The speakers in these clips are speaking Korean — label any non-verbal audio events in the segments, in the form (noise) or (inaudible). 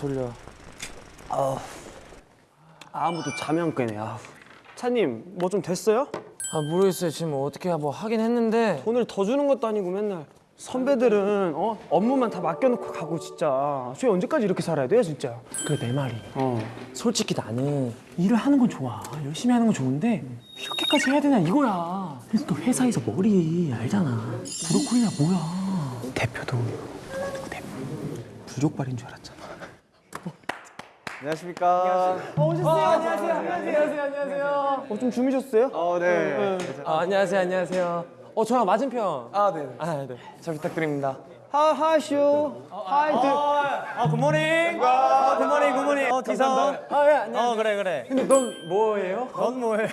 졸려. 아무도 잠이 안 깨네. 아우. 차님 뭐 좀 됐어요? 아 모르겠어요. 지금 어떻게 뭐 하긴 했는데 돈을 더 주는 것도 아니고 맨날 선배들은 어 업무만 다 맡겨놓고 가고 진짜 저희 언제까지 이렇게 살아야 돼요 진짜 그 내 말이. 어 솔직히 나는 일을 하는 건 좋아. 열심히 하는 건 좋은데 이렇게까지 해야 되냐 이거야. 그래서 또 회사에서 머리 알잖아. 브로콜리야 뭐야. 대표도 누구 대표 부족발인 줄 알았잖아. 안녕하십니까. 오셨어요 안녕하세요 안녕하세요 안녕하세요 어 좀 주무셨어요? 어, 네. 아, 안녕하세요 안녕하세요. 어 저랑 맞은편. 아, 네. 아 네. 잘 부탁드립니다. 하 하쇼 하이 드 아, 굿모닝. 아, 굿모닝, 굿모닝. 어, 디선. 아예 안녕. 어, 그래, 그래. 근데 넌 뭐예요? 넌 뭐예요?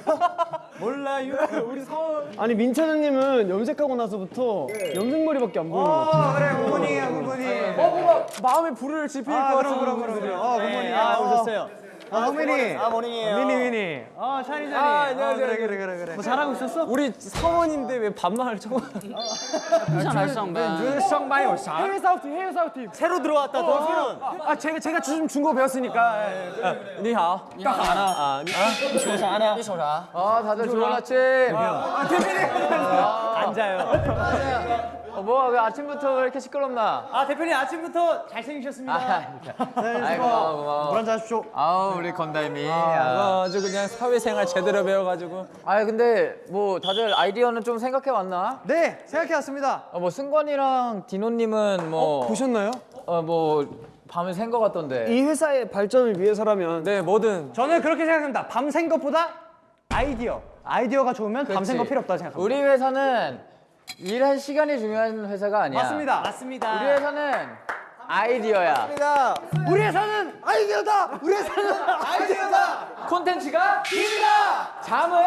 몰라요. (laughs) 우리 사원. 아니 민찬현님은 염색하고 나서부터 염색머리밖에 안 보이는 것 같아요 어, 그래, 굿모닝이야, 굿모닝. 어 뭔가 마음에 불을 지필 아, 것 그럼, 같은. 그럼, 그럼, 그럼. 어, 굿모닝. 아, 아, 오셨어요. 아, 성민이. 아, 모닝이에요. 미니 미니 아 샤니 샤니 아, 안녕하세요. 그래, 그래, 그래, 그래. 뭐 잘하고 있었어? 우리 사원인데 왜 반말을 청? 해외 사우팀 해외 사우팀. 새로 들어왔다, 너 새로. 아 제가 제가 좀 중국어 배웠으니까. 예. 니하오. 딱 알아. 아, 니아 다들 좋은 아침. 앉아요. 어, 뭐야 왜 아침부터 왜 이렇게 시끄럽나? 아 대표님 아침부터 잘생기셨습니다 (laughs) 아이고 고마워 고마워. 물 한잔 하십시오. 아우 우리 건달미. 아, 아, 아 주 그냥 사회생활 제대로 배워가지고. 아 근데 뭐 다들 아이디어는 좀 생각해 왔나? 네, 생각해 왔습니다. 어, 뭐 승관이랑 디노님은 뭐 보셨나요? 어, 뭐 밤을 샌것 같던데. 이 회사의 발전을 위해서라면 네 뭐든. 저는 그렇게 생각합니다 밤샌 것보다 아이디어 아이디어가 좋으면 밤샌 거 그치. 필요 없다 생각합니다 우리 회사는 일할 시간이 중요한 회사가 아니야. 맞습니다. 맞습니다. 우리 회사는 아이디어야. 우리 회사는 아이디어다. 우리 회사는 아이디어다. 콘텐츠가 힘이다. 잠은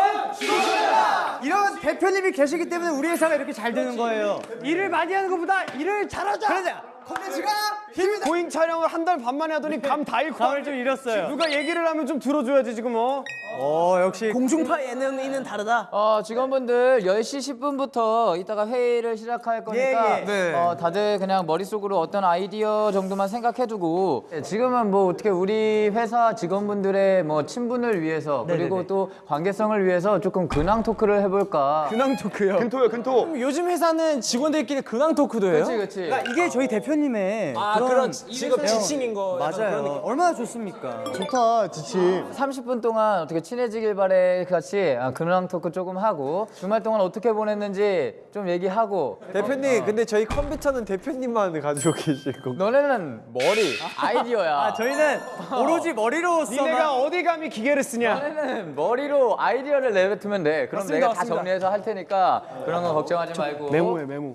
이런 대표님이 계시기 때문에 우리 회사가 이렇게 잘 되는 거예요. 일을 많이 하는 것보다 일을 잘하자. 그러자. 콘텐츠가 힘이다. 고잉 촬영을 한 달 반 만에 하더니 감 다 잃고 감을 좀 잃었어요. 누가 얘기를 하면 좀 들어줘야지 지금 어 어, 역시. 공중파 예능이는 다르다 어, 직원분들 10시 10분부터 이따가 회의를 시작할 거니까 예, 예. 어, 다들 그냥 머릿속으로 어떤 아이디어 정도만 생각해두고 예, 지금은 뭐 어떻게 우리 회사 직원분들의 뭐 친분을 위해서 그리고 또 관계성을 위해서 조금 근황 토크를 해볼까 근황 토크요 근토요, 근토. 요즘 회사는 직원들끼리 근황 토크도 해요? 그렇지 그렇지 그러니까 이게 저희 대표님의 아 그런 직업 지침인 거. 그런. 맞아요 얼마나 좋습니까 좋다, 지침. 30분 동안 어떻게 친해지길 바래 같이 아, 근황 토크 조금 하고 주말 동안 어떻게 보냈는지 좀 얘기하고 대표님 근데 저희 컴퓨터는 대표님만 가지고 계시고 너네는 머리 아이디어야 저희는 오로지 머리로 써 니네가 어디 감히 기계를 쓰냐 너네는 머리로 아이디어를 내뱉으면 돼. 그럼 맞습니다, 내가 다 맞습니다. 정리해서 할 테니까 그런 거 걱정하지 말고. 메모해 메모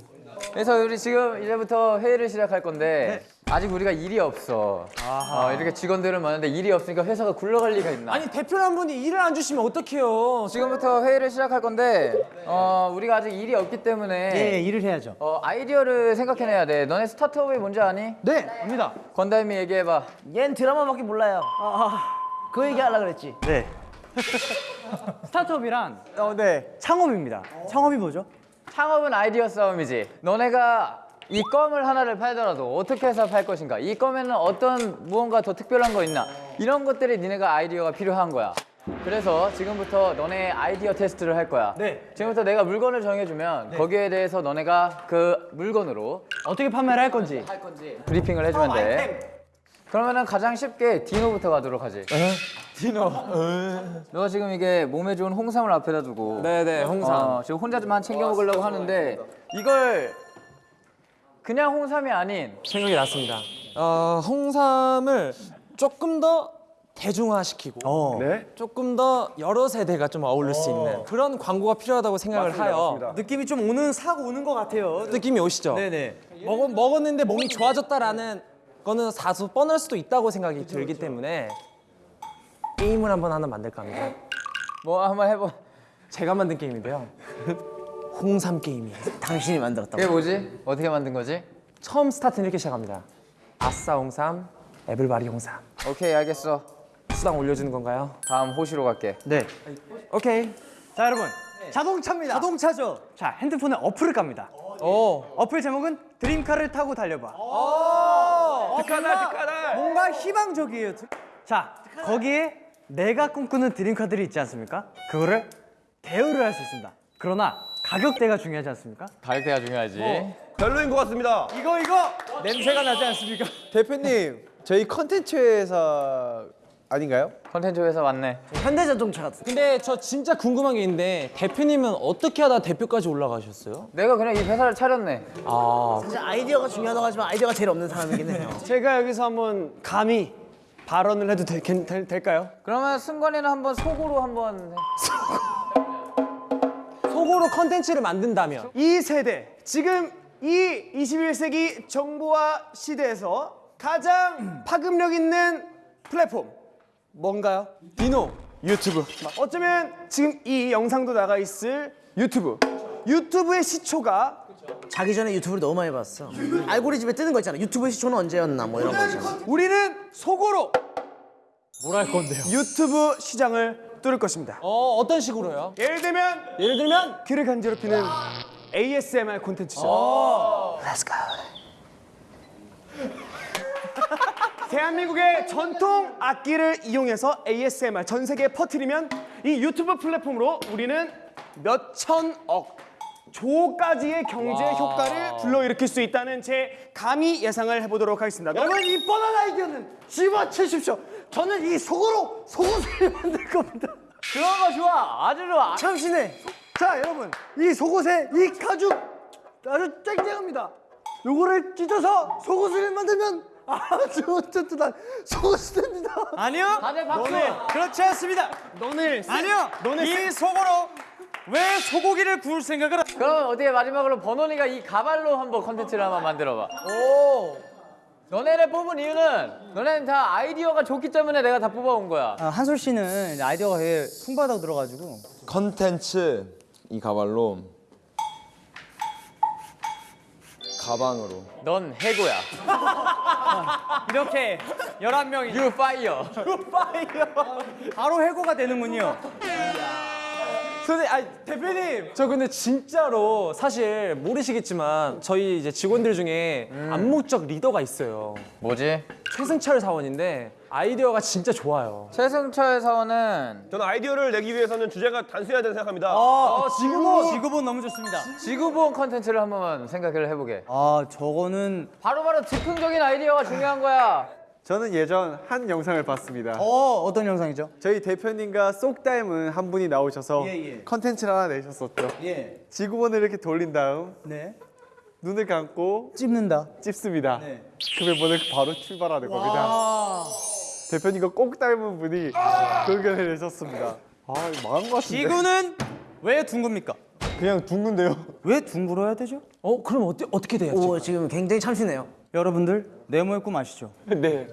그래서 우리 지금 이제부터 회의를 시작할 건데 네. 아직 우리가 일이 없어. 어, 이렇게 직원들을 많은데 일이 없으니까 회사가 굴러갈 리가 있나? 아니 대표 한 분이 일을 안 주시면 어떡해요? 지금부터 회의를 시작할 건데 어, 우리가 아직 일이 없기 때문에 예 일을 해야죠 어, 아이디어를 생각해내야 돼. 너네 스타트업이 뭔지 아니? 네 압니다 건달미 얘기해봐. 얜 드라마밖에 몰라요. 그 얘기 하려고 그랬지. 네 (laughs) 스타트업이란 어, 네. 창업입니다 창업이 뭐죠? 창업은 아이디어 싸움이지. 너네가 이 껌을 하나를 팔더라도 어떻게 해서 팔 것인가? 이 껌에는 어떤 무언가 더 특별한 거 있나? 이런 것들이 니네가 아이디어가 필요한 거야. 그래서 지금부터 너네 아이디어 테스트를 할 거야. 네. 지금부터 내가 물건을 정해주면 거기에 대해서 너네가 그 물건으로 어떻게 판매를 할 건지 할 건지 브리핑을 해주면 돼. 그러면은 가장 쉽게 디노부터 가도록 하지. 디노. 너가 지금 이게 몸에 좋은 홍삼을 앞에다 두고 네네 홍삼. 어, 지금 혼자만 챙겨 먹으려고 하는데 이걸 그냥 홍삼이 아닌 생각이 났습니다. 어, 홍삼을 조금 더 대중화시키고 네? 조금 더 여러 세대가 좀 어울릴 수 있는 그런 광고가 필요하다고 생각을 하여 느낌이 좀 오는 싹 오는 것 같아요 느낌이 오시죠? 네네 먹, 먹었는데 몸이 좋아졌다라는 거는 사수 뻔할 수도 있다고 생각이 들기 때문에 게임을 한번 하나 만들까 합니다. 뭐 한번 해보. 제가 만든 게임인데요. (laughs) 홍삼 게임이에요. 당신이 만들었다고. 이게 뭐지? 어떻게 만든 거지? 처음 스타트는 이렇게 시작합니다. 아싸 홍삼, 에블바리 홍삼. 오케이 알겠어. 수당 올려주는 건가요? 다음 호시로 갈게. 네. 오케이. 자 여러분 자동차입니다. 자동차죠. 자 핸드폰에 어플을 깝니다. 오. 어플 제목은 드림카를 타고 달려봐. 득하다 득하다. 뭔가 희망적이에요. 자 거기에 내가 꿈꾸는 드림카들이 있지 않습니까? 그거를 대여를 할 수 있습니다. 그러나 가격대가 중요하지 않습니까? 가격대가 중요하지. 별로인 것 같습니다. 이거 이거 냄새가 나지 않습니까? (laughs) 대표님, 저희 컨텐츠 회사 아닌가요? 컨텐츠 회사 맞네. 현대자동차 같은. 근데 저 진짜 궁금한 게 있는데 대표님은 어떻게 하다 대표까지 올라가셨어요? 내가 그냥 이 회사를 차렸네. 아 사실 아이디어가 중요하다고 하지만 아이디어가 제일 없는 사람이긴 해요. (laughs) 제가 여기서 한번 감히 발언을 해도 될, 될, 될까요? 그러면 승관이는 한번 속으로 한번 해. 속으로 컨텐츠를 만든다면 이 세대 지금 이 21세기 정보화 시대에서 가장 파급력 있는 플랫폼 뭔가요? 디노 유튜브. 어쩌면 지금 이 영상도 나가 있을 유튜브. 유튜브의 시초가 자기 전에 유튜브를 너무 많이 봤어. 알고리즘에 뜨는 거 있잖아. 유튜브 시초는 언제였나 뭐 이런 거 있잖아. 우리는 속으로 뭘 할 건데요? 유튜브 시장을 뚫을 것입니다. 어 어떤 식으로요? 예를 들면 예를 들면 귀를 간지럽히는 ASMR 콘텐츠죠. Let's go. (laughs) 대한민국의 전통 악기를 이용해서 ASMR 전 세계에 퍼뜨리면 이 유튜브 플랫폼으로 우리는 몇천억 조까지의 경제 효과를 불러일으킬 수 있다는 제 감히 예상을 해보도록 하겠습니다. 여러분 이 뻔한 아이디어는 집어치십시오. 저는 이 속으로 속옷을 만들 겁니다. 그런 거 좋아. 아주 좋아. 참신해. 자 여러분 이 속옷에 이 가죽 아주 쨍쨍합니다. 요거를 찢어서 속옷을 만들면 아주 튼튼한 속옷이 됩니다. 아니요. 다들 박수. 그렇지 않습니다. 너는 아니요. 너는 이 속으로 왜 소고기를 구울 생각을? 하... 그러면 어떻게 마지막으로 버논이가 이 가발로 한번 컨텐츠를 한번 만들어봐. 오. 너네를 뽑은 이유는 너네는 다 아이디어가 좋기 때문에 내가 다 뽑아온 거야. 아, 한솔 씨는 아이디어가 되게 풍부하다고 들어가지고 컨텐츠 이 가발로 가방으로 넌 해고야. (laughs) 이렇게 11명이 You fire. 바로 해고가 되는군요. 선생님, 아니 대표님, 저 근데 진짜로 사실 모르시겠지만 저희 이제 직원들 중에 암묵적 리더가 있어요. 뭐지? 최승철 사원인데 아이디어가 진짜 좋아요. 최승철 사원은 저는 아이디어를 내기 위해서는 주제가 단순해야 된다고 생각합니다. 아, 지구본 지구본 너무 좋습니다. 지구본 컨텐츠를 한번 생각을 해보게. 아, 저거는 바로바로 즉흥적인 아이디어가 중요한 거야. 저는 예전 한 영상을 봤습니다. 어, 어떤 영상이죠? 저희 대표님과 쏙 닮은 한 분이 나오셔서 예, 예. 컨텐츠를 하나 내셨었죠. 예. 지구본을 이렇게 돌린 다음 네. 눈을 감고 찝는다. 찝습니다. 네. 그 멤버는 바로 출발하는 겁니다. 대표님과 꼭 닮은 분이 그 의견을 내셨습니다. 아, 망한 것 같은데. 지구는 왜 둥굽니까? 그냥 둥근데요. 왜 둥그러야 되죠? 어, 그럼 어떻게 어떻게 돼요? 오 지금 굉장히 참신해요. 여러분들 네모의 꿈 아시죠? (laughs) 네.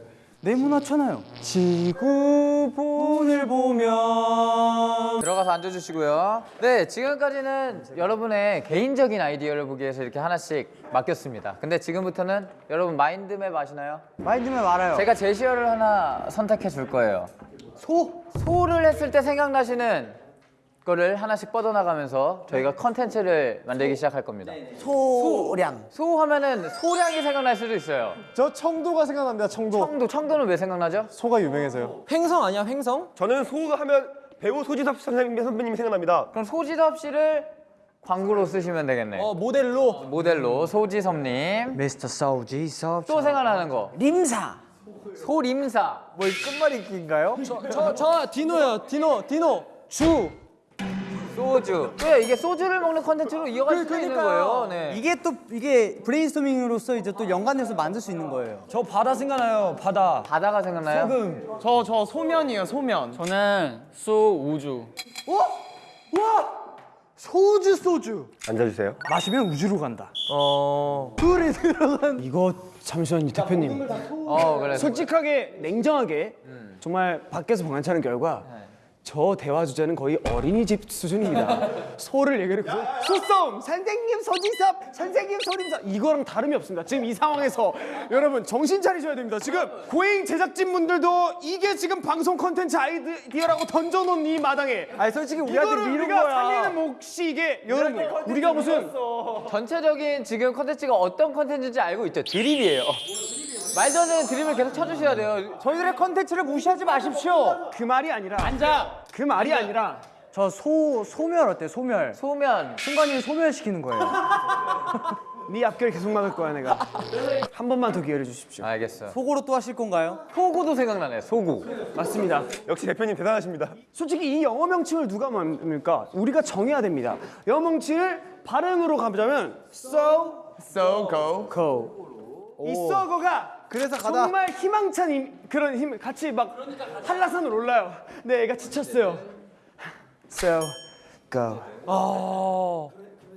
네모나잖아요. 지구본을 보면 들어가서 앉아주시고요. 네, 지금까지는 여러분의 개인적인 아이디어를 보기 위해서 이렇게 하나씩 맡겼습니다. 근데 지금부터는 여러분 마인드맵 아시나요? 마인드맵 알아요. 제가 제시어를 하나 선택해 줄 거예요. 소. 소를 했을 때 생각나시는 거를 하나씩 뻗어나가면서 저희가 컨텐츠를 만들기 시작할 겁니다. 소량. 소 하면은 소량이 생각날 수도 있어요. 저 청도가 생각납니다. 청도. 청도, 청도는 왜 생각나죠? 소가 유명해서요. 횡성 아니야, 횡성? 저는 소가 하면 배우 소지섭 선생님 선배님이 생각납니다. 그럼 소지섭 씨를 광고로 쓰시면 되겠네. 어, 모델로 모델로 소지섭님. 미스터 사우지 섭. 또 생각나는 거. 림사. 소림사. 뭐 끝말잇기인가요? 저, 저 디노요, 디노, 디노. 주. 소주. 왜 이게 소주를 먹는 컨텐츠로 이어갈 수도 있는 거예요. 네. 이게 또 이게 브레인스토밍으로서 이제 또 연관해서 만들 수 있는 거예요. 저 바다 생각나요, 바다. 바다가 생각나요? 저, 저 소면이에요, 소면. 저는 소 우주. 소주 소주. 앉아주세요. 마시면 우주로 간다. 어. 불이 들어간. 이거 잠시만요 대표님. 어 그래. 솔직하게 냉정하게 정말 밖에서 방한 차는 결과 저 대화 주제는 거의 어린이집 수준입니다. (laughs) 소를 얘기를 해서 소송 선생님 소지섭 선생님 소림섭 이거랑 다름이 없습니다. 지금 이 상황에서 여러분 정신 차리셔야 됩니다. 지금 고잉 제작진분들도 이게 지금 방송 컨텐츠 아이디어라고 던져놓은 이 마당에 아니 솔직히 우리한테 이거를 미룬 우리가 거야. 살리는 몫이 이게 여러분 우리가 무슨 전체적인 지금 컨텐츠가 어떤 컨텐츠인지 알고 있죠? 드립이에요. 말도 안 되는 드립을 계속 쳐주셔야 돼요. 저희들의 컨텐츠를 무시하지 마십시오. 그 말이 아니라 앉아. 그 말이 아니라 저 소 소멸 어때? 소멸. 소면 순간이 소멸시키는 거예요. (laughs) 네 앞길 계속 막을 거야 내가. 한 번만 더 기회를 주십시오. 알겠어. 속으로 또 하실 건가요? 소구도 생각나네. 소구. 맞습니다. 역시 대표님 대단하십니다. 솔직히 이 영어 명칭을 누가 만듭니까? 우리가 정해야 됩니다. 영어 명칭을 발음으로 가보자면 so So go. go. 이 sogo가 그래서 가다. 정말 희망찬 힘, 그런 힘 같이 막 한라산을 올라요. 네, 애가 지쳤어요. So go.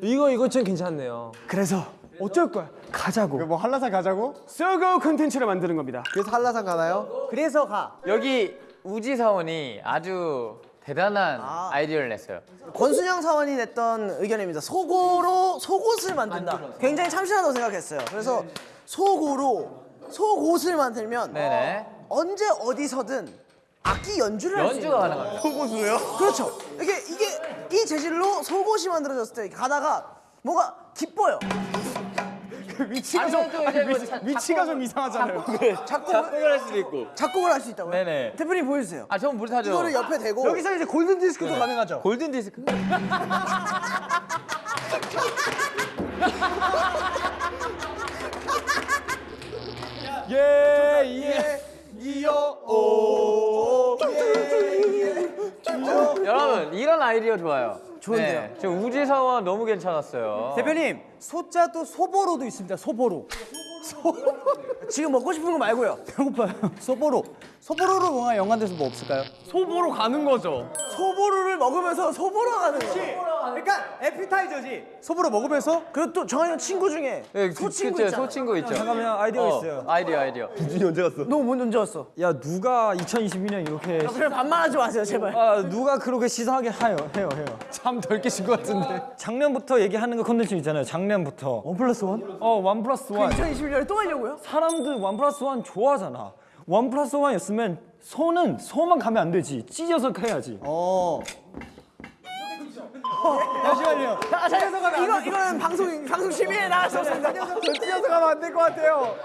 이거 이거 좀 괜찮네요. 그래서 어쩔 거야? 가자고. 뭐 한라산 가자고? So go 콘텐츠를 만드는 겁니다. 그래서 한라산 가나요? 그래서 가. 여기 우지 사원이 아주 대단한 아. 이디어를 냈어요. 권순영 사원이 냈던 의견입니다. 속으로 속옷을 만든다. 굉장히 참신하다고 생각했어요. 그래서 속으로 속옷을 만들면 네네. 언제 어디서든 악기 연주를 할 수 있는 연주가 가능합니다. 속옷으로요? 그렇죠. 이게 이게 이 재질로 속옷이 만들어졌을 때 가다가 뭔가 기뻐요. (laughs) 위치가 좀 아니, 뭐 위, 자- 위치가 좀 이상하잖아요. 작곡을 (laughs) 할 수도 있고. 작곡을 할 수 있다고요? 네네. 대표님 보여주세요. 아, 전 못하죠. 이거를 옆에 대고 여기서 이제 골든 디스크도 가능하죠. 골든 디스크? (laughs) 예 예. 여러분, 이런 아이디어 좋아요. 좋은데요? 네, 저 우지 사원 너무 괜찮았어요. 대표님 소자도 소보로도 있습니다. 소보로. 지금 먹고 싶은 거 말고요. 배고파요. 소보로. 소보로로 뭔가 연관돼서 뭐 없을까요? 소보로 가는 거죠. 소보루를 먹으면서 소보로 가는 거. 그러니까 에피타이저지. 소보로 먹으면서 그리고 또 정한이 형 친구 중에 네, 소친구 그쵸, 있잖아. 소친구 있죠. 잠깐만 아이디어 어, 있어요. 아이디어, 아이디어. 준이 언제 갔어? 너 먼저 왔어. 야 누가 2022년 이렇게 그래 반말하지 마세요 제발. 아 누가 그렇게 식상하게 해요 해요 해요 참 덜 깨신 것 같은데. 작년부터 얘기하는 거 컨텐츠 있잖아요 작년부터 one plus one? 어 one plus one 2021년에 또 하려고요? 사람들 one plus one 좋아하잖아 원 플러스 원이었으면 소는 소만 가면 안 되지 찢어서 해야지 어. 잠시만요 아, 자, 이거 이거는 방송 방송 심의에 나갈 수 없습니다. 찢어서 가면 안 될 것 같아요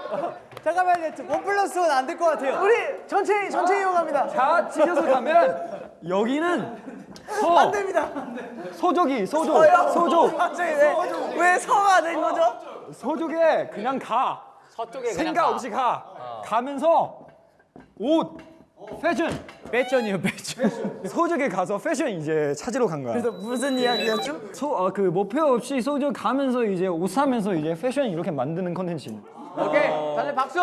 잠깐만요 원 플러스 원 안 될 것 같아요 우리 전체 전체 이용합니다. 다 찢어서 가면 여기는 소 안 됩니다. 소족이 소족? 소족 갑자기 왜, 왜 서가 된 거죠? 소족에 그냥 가 서쪽에 그냥 생각 가. 없이 가 가면서 옷 패션 패션이요 패션 소족에 가서 패션 이제 찾으러 간 거야 그래서 무슨 이야기였죠? 소그 목표 없이 소족 가면서 이제 옷 사면서 이제 패션 이렇게 만드는 컨텐츠 오케이, 다들 박수.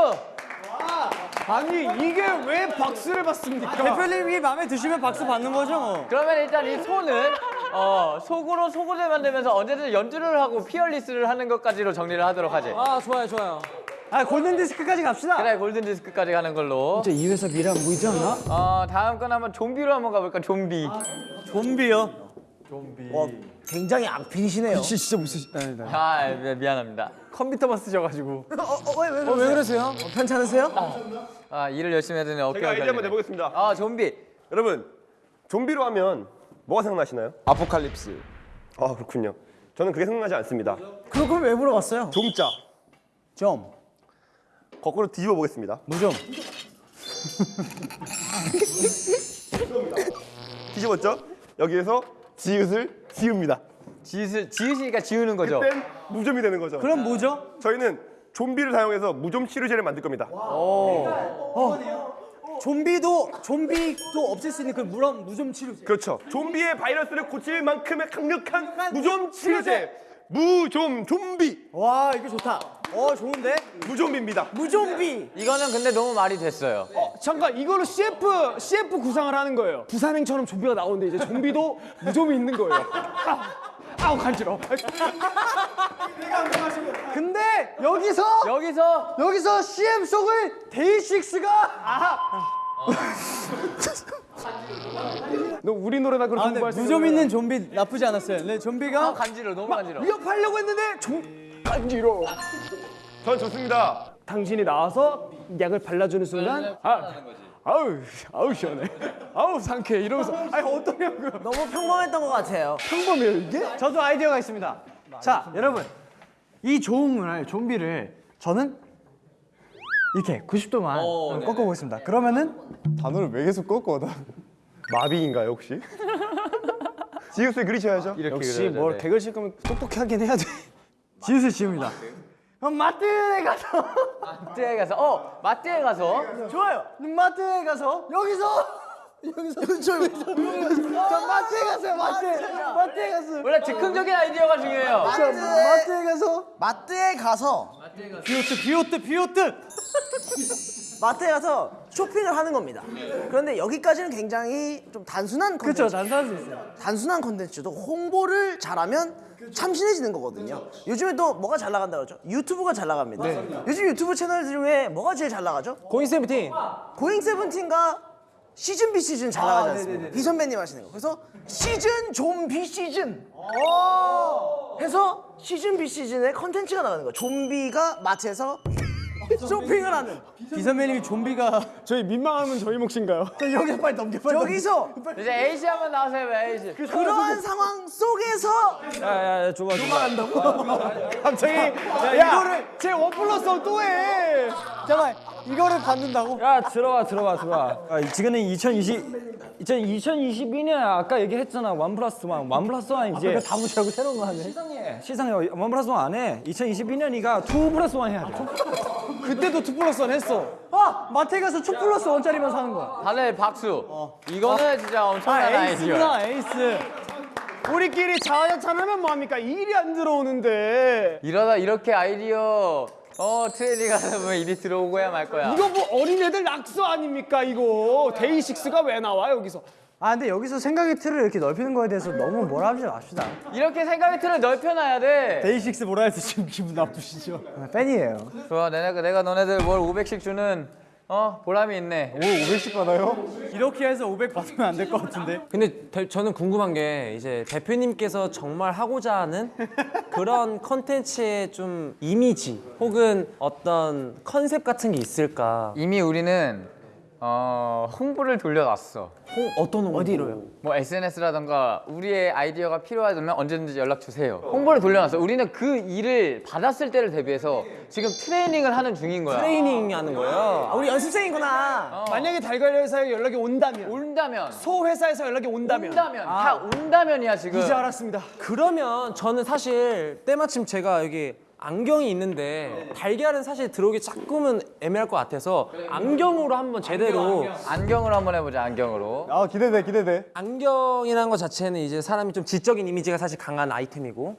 아니 이게 왜 박수를 받습니까? 대표님이 마음에 드시면 박수 받는 거죠 뭐. 그러면 일단 이 소는 어, 속으로 속옷을 만들면서 언제든 연주를 하고 피어리스를 하는 것까지로 정리를 하도록 하지. 아 좋아요 좋아요. 아 골든 디스크까지 갑시다 그래, 골든 디스크까지 가는 걸로. 이 회사 미래 안 보이지 않나? 어, 다음 건 한번 좀비로 한번 가볼까? 좀비. 좀비요 와 굉장히 악필이시네요. 진짜 무슨 아니다 아, 미- 미안합니다. 컴퓨터만 쓰셔가지고 어왜왜 어, 왜 그러세요? 편찮으세요? 아, 일을 열심히 해더니 어깨가 제가 아이디어 한번. 내보겠습니다. 아, 좀비. 여러분, 좀비로 하면 뭐가 생각나시나요? 아포칼립스. 아 그렇군요. 저는 그게 생각나지 않습니다. 그럼 그럼 왜 물어봤어요? 좀자 좀 거꾸로 뒤집어 보겠습니다. 무좀 뒤집었죠? 여기에서 지읒을 지읍니다. 지읒, 지읒이니까 지우는 거죠. 그땐 무좀이 되는 거죠. 그럼 뭐죠? 저희는 좀비를 사용해서 무좀 치료제를 만들 겁니다. 좀비도 좀비도 없앨 수 있는 그 무럼 무좀 치료 그렇죠. 좀비의 바이러스를 고칠 만큼의 강력한 무좀 치료제. 무좀 좀비. 와 이거 좋다 어 좋은데 무좀비입니다. 무좀비. 이거는 근데 너무 말이 됐어요. 잠깐 이거로 CF CF 구상을 하는 거예요. 부산행처럼 좀비가 나오는데 이제 좀비도 무좀이 있는 거예요. (laughs) 아, 아우 간지러. (laughs) 근데 여기서 여기서 여기서 CM 속을 데이식스가 (laughs) 너 우리 노래나 그렇게 아, 공부할 수 무좀 있는 좀비 나쁘지 않았어요. 근데 좀비가 아, 간지러 너무 간지러. 위협하려고 했는데 좀 간지러. 전 좋습니다. 당신이 나와서 약을 발라주는 순간 아, 아우 아우 시원해. 아우 상쾌해 이러면서 아니 어떠냐고요. 너무 평범했던 것 같아요. 평범해요 이게? 저도 아이디어가 있습니다. 자 여러분 이 조응을 좀비를 저는 이렇게 90도만 꺾어보겠습니다. 그러면은 단어를 왜 계속 꺾어? 나. 마비인가요 혹시? 지우스 그리셔야죠. 역시 뭘 개그 칠 거면 똑똑하긴 해야 돼. 지우스 지웁니다. 그럼 마트에 가서. (laughs) 마트에 가서. 어 마트에 가서. 좋아요. 마트에 가서. 여기서. (laughs) 여기서. (laughs) 여기서 저 마트에 가세요 마트에. 마트에 가서. 원래 즉흥적인 아이디어가 중요해요. 자, 마트에 가서. 마트에 가서. 비오트 비오트 비오트 마트에 가서 쇼핑을 하는 겁니다. 그런데 여기까지는 굉장히 좀 단순한 컨텐츠. 그렇죠 단순할 수 있어요. 단순한 컨텐츠도 홍보를 잘하면 참신해지는 거거든요. 요즘에 또 뭐가 잘 나간다 그러죠? 유튜브가 잘 나갑니다. 요즘 유튜브 채널 중에 뭐가 제일 잘 나가죠? 고잉 세븐틴. 고잉 세븐틴과 시즌 비 시즌 잘 나가지 않습니까? 비 선배님 하시는 거. 그래서 시즌 좀비 시즌. 해서 시즌 비 시즌의 컨텐츠가 나가는 거예요. 좀비가 마트에서 쇼핑을 하는. 비 선배님이 좀비가 저희 민망하면 저희 몫인가요? (laughs) 여기서 빨리 넘겨 빨리 여기서 이제 에이시 한번 나오세요, 에이시. 그러한 상황 속에서 야야 좋아 좋아. 갑자기 야, 이거를 제 원 플러스 또 해. 잠깐 이거를 받는다고? 야 들어와 들어와 들어와. 아, 지금은 2020 이제 2022년 아까 얘기했잖아 원 플러스 원, 원 플러스 원 이제 다 무시하고 새로운 거 하네. 시상해 시상해 원 플러스 원 안해 2022년이가 투 플러스 원 해야 돼. 그때도 two plus one 했어. 아 마트에 가서 two plus one짜리만 사는 거야. 다들 박수. 이거는 진짜 엄청난 아 아이디어. 에이스구나 에이스. 우리끼리 자화자찬 하면 뭐합니까? 일이 안 들어오는데. 이러다 이렇게 아이디어 어 트레이닝 하다 보면 일이 들어오고야 말 거야. 이거 뭐 어린애들 낙서 아닙니까 이거? 데이식스가 왜 나와 여기서? 아 근데 여기서 생각의 틀을 이렇게 넓히는 거에 대해서 너무 뭐라 하지 맙시다. 이렇게 생각의 틀을 넓혀놔야 돼. 데이식스 뭐라 해서 지금 기분 나쁘시죠? 팬이에요. 좋아, 내가 내가 너네들 월 500씩 주는 어 보람이 있네. 오 500씩 받아요? 이렇게 해서 500 받으면 안 될 것 같은데. 근데 대- 저는 궁금한 게 이제 대표님께서 정말 하고자 하는 그런 컨텐츠의 좀 이미지 혹은 어떤 컨셉 같은 게 있을까? 이미 우리는 어 홍보를 돌려놨어. 홍- 어떤 홍보? 어디로요? 뭐 SNS라던가 우리의 아이디어가 필요하다면 언제든지 연락 주세요. 홍보를 돌려놨어. 우리는 그 일을 받았을 때를 대비해서 지금 트레이닝을 하는 중인 거야. 트레이닝 하는 거예요. 아, 우리 연습생이구나. 만약에 달걀 회사에 연락이 온다면, 온다면 소 회사에서 연락이 온다면. 온다면 다 온다면이야 지금. 이제 알았습니다. 그러면 저는 사실 때마침 제가 여기 안경이 있는데 달걀은 사실 들어오기 조금은 애매할 것 같아서 안경으로 한번 제대로 안경으로 한번 해보자 안경으로. 아 기대돼 기대돼. 안경이라는 것 자체는 이제 사람이 좀 지적인 이미지가 사실 강한 아이템이고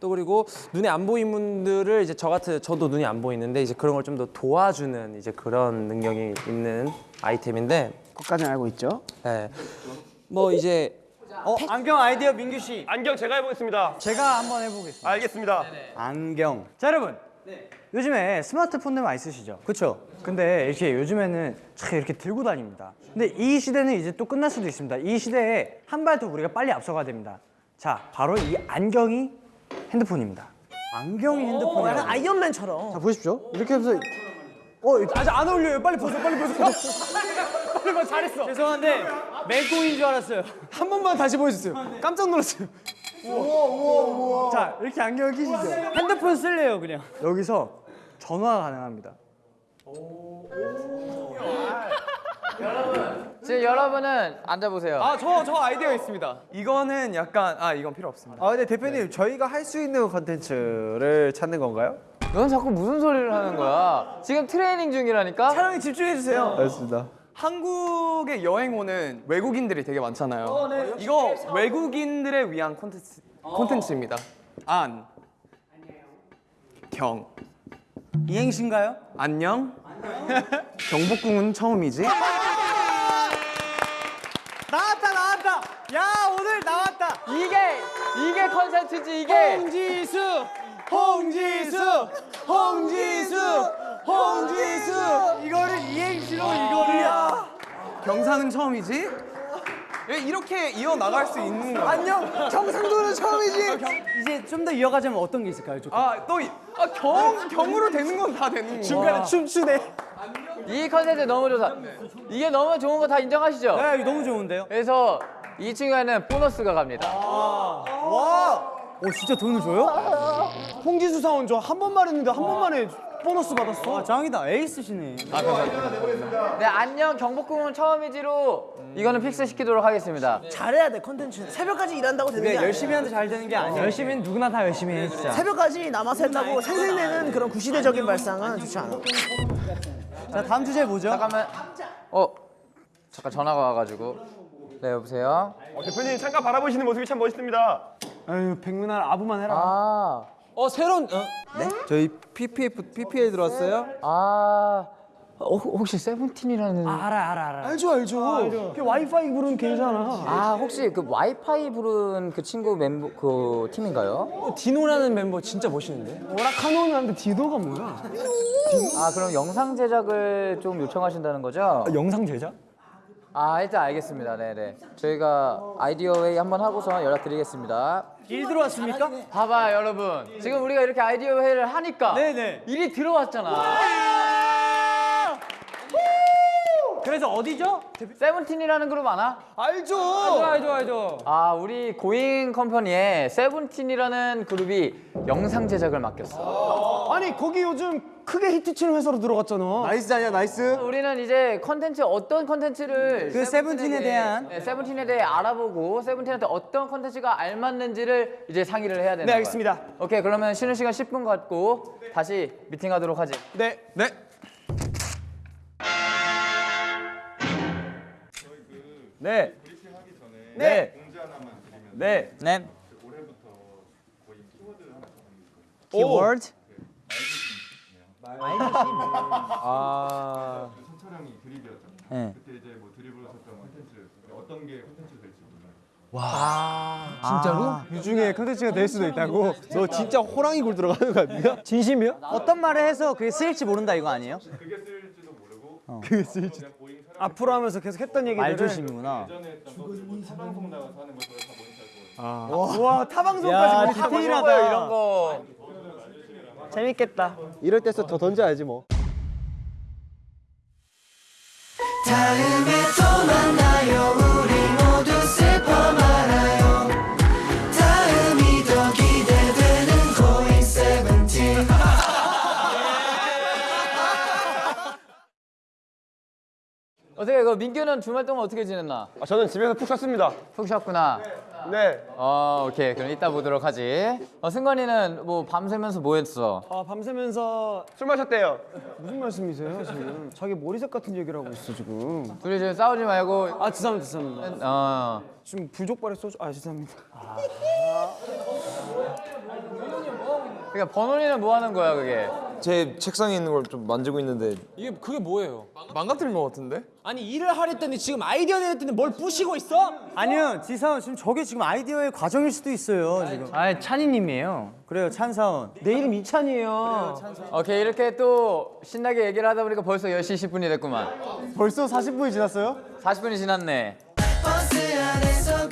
또 그리고 눈에 안 보이는 분들을 이제 저 같은 저도 눈이 안 보이는데 이제 그런 걸 좀 더 도와주는 이제 그런 능력이 있는 아이템인데 그것까지 알고 있죠? 네. 뭐 이제 어, 안경 아이디어 민규 씨. 안경 제가 해보겠습니다. 제가 한번 해보겠습니다. 알겠습니다. 안경. 자 여러분. 요즘에 스마트폰들 많이 쓰시죠? 그렇죠. 근데 이렇게 요즘에는 참 이렇게 들고 다닙니다. 근데 이 시대는 이제 또 끝날 수도 있습니다. 이 시대에 한 발 더 우리가 빨리 앞서가야 됩니다. 자, 바로 이 안경이 핸드폰입니다. 안경이 약간 핸드폰이에요. 아이언맨처럼. 자 보십시오. 이렇게 하면서 어 아직 안 어울려요. 빨리 벗어, 빨리 벗어. 빨리 벗어. 잘했어. 죄송한데 맹꽁인 줄 알았어요. 한 번만 다시 보여주세요. 깜짝 놀랐어요. 자 이렇게 안경을 끼시죠. 핸드폰 쓸래요 그냥. 여기서 전화가 가능합니다. 지금 여러분은 앉아보세요. 아 저 저 아이디어 있습니다. 이거는 약간 아 이건 필요 없습니다. 아 근데 대표님 저희가 할 수 있는 컨텐츠를 찾는 건가요? 넌 자꾸 무슨 소리를 하는 거야? 지금 트레이닝 중이라니까. 촬영에 집중해 주세요. 알겠습니다. 한국에 여행 오는 외국인들이 되게 많잖아요. 이거 외국인들을 위한 콘텐츠 콘텐츠입니다. 안. 경. 이행시인가요? 안녕. (laughs) 경복궁은 처음이지. 나왔다 나왔다. 야 오늘 나왔다. 이게 이게 컨텐츠지 이게. 홍지수, 홍지수, 홍지수, 홍지수. 이거를 이행시로 이거를. 경상은 처음이지? 왜 이렇게 이어 나갈 수 있는 거야? 안녕 경상도는 처음이지. 이제 좀 더 이어가자면 어떤 게 있을까요? 좀. 아또 아 경 경으로 되는 건 다 되는 거야. 중간에 춤추네. 이 컨텐츠 너무 좋다. 이게 너무 좋은 거 다 인정하시죠? 네, 이거 너무 좋은데요? 그래서 이 친구에는 보너스가 갑니다. 와. 오 진짜 돈을 줘요? 홍지수 사원 저 한 번만 했는데 한 번만에 보너스 받았어. 아, 짱이다. 에이스시네. 네, 안녕 경복궁은 처음이지로 이거는 fix 시키도록 하겠습니다. 잘해야 돼 컨텐츠. 새벽까지 일한다고 되는 게 그래 아니야. 열심히 하는데 잘 되는 게 아니야. 열심히는 누구나 다 열심히 해 진짜. 새벽까지 남아서 했다고 생색내는 그런 구시대적인 발상은 좋지 않아. 자 다음 주제 뭐죠? 잠깐만. 어 잠깐 전화가 와가지고. 네 여보세요. 어, 대표님 잠깐 바라보시는 모습이 참 멋있습니다. 아유 백문할 아부만 해라. 아. 어 새로운 어? 저희 PPF PPL 들어왔어요. 아. 어, 혹시 세븐틴이라는 아, 알아 알아 알아. 알죠 알죠. 그 와이파이 부르면 걔잖아. 혹시 그 와이파이 부른 그 친구 멤버 그 팀인가요? 어, 디노라는 멤버 진짜 멋있는데? 오락하노는 하는데 디도가 뭐야? 아 그럼 영상 제작을 좀 요청하신다는 거죠? 영상 제작? 아 일단 알겠습니다. 네네. 저희가 아이디어 회의 한번 하고서 연락드리겠습니다. 일 들어왔습니까? 봐봐 여러분. 지금 우리가 이렇게 아이디어 회의를 하니까 네네. 일이 들어왔잖아. 그래서 어디죠? 세븐틴이라는 그룹 아나? 알죠. 알죠 알죠. 아 우리 고잉 컴퍼니에 세븐틴이라는 그룹이 영상 제작을 맡겼어. 아니 거기 요즘 크게 히트치는 회사로 들어갔잖아. nice 아니야 nice. 우리는 이제 컨텐츠 어떤 컨텐츠를 그 세븐틴에 대한? 네, 세븐틴에 대해 알아보고 세븐틴한테 어떤 컨텐츠가 알맞는지를 이제 상의를 해야 되는 네 거야. 알겠습니다. 오케이 그러면 쉬는 시간 10분 갖고 다시 미팅하도록 하지. 네. 네. 네. 네. 네. 네. 키워드. 아 촬영이 드립이었잖아요. 네. 그때 이제 뭐 드립으로 썼던 콘텐츠 어떤 게 콘텐츠 될지 몰라요. 진짜로? 이 중에 컨텐츠가 될 수도 있다고. 너 진짜 호랑이 굴 들어가는 거 아니야? (laughs) 진심이야? 어떤 말을 해서 그게 쓰일지 모른다 이거 아니에요? 그게 쓸지도 모르고 그게 쓰일지. 앞으로 하면서 계속 했던 얘기들을 말조심이구나. 타방송 나가서 하는 거 그걸 다 모니터 할 거예요. 와 타방송까지 야, 뭐 디테일하다. 이런 거. 재밌겠다. 이럴 때서 더 던져야지 뭐. 다음에 또 만나요 우리 모두 슬퍼 말아요 다음이 더 기대되는 고잉 세븐틴 어떻게 그 민규는 주말 동안 어떻게 지냈나? 아, 저는 집에서 푹 잤습니다. 푹 쉬었구나. 네. 어 오케이 그럼 이따 보도록 하지. 어 승관이는 뭐 밤새면서 뭐 했어? 아 밤새면서 술 마셨대요. 무슨 말씀이세요 지금? 자기 머리색 같은 얘기를 하고 있어 지금. 둘이 지금 싸우지 말고 아 죄송합니다 죄송합니다. 어. 지금 불족발에 소주 아 죄송합니다. 그러니까 번원이는 뭐 하는 거야 그게? 제 책상에 있는 걸 좀 만지고 있는데 이게 그게 뭐예요? 망가뜨린 것 같은데? 아니 일을 하랬더니 지금 아이디어 내랬더니 뭘 부시고 있어? 아니요 지사원 지금 저게 지금 아이디어의 과정일 수도 있어요 지금. 아 찬이님이에요. 그래요 찬사원. 내 이름 이찬이에요. 오케이 이렇게 또 신나게 얘기를 하다 보니까 벌써 10시 10분이 됐구만. 벌써 40분이 지났어요? 40분이 지났네. 버스 안에서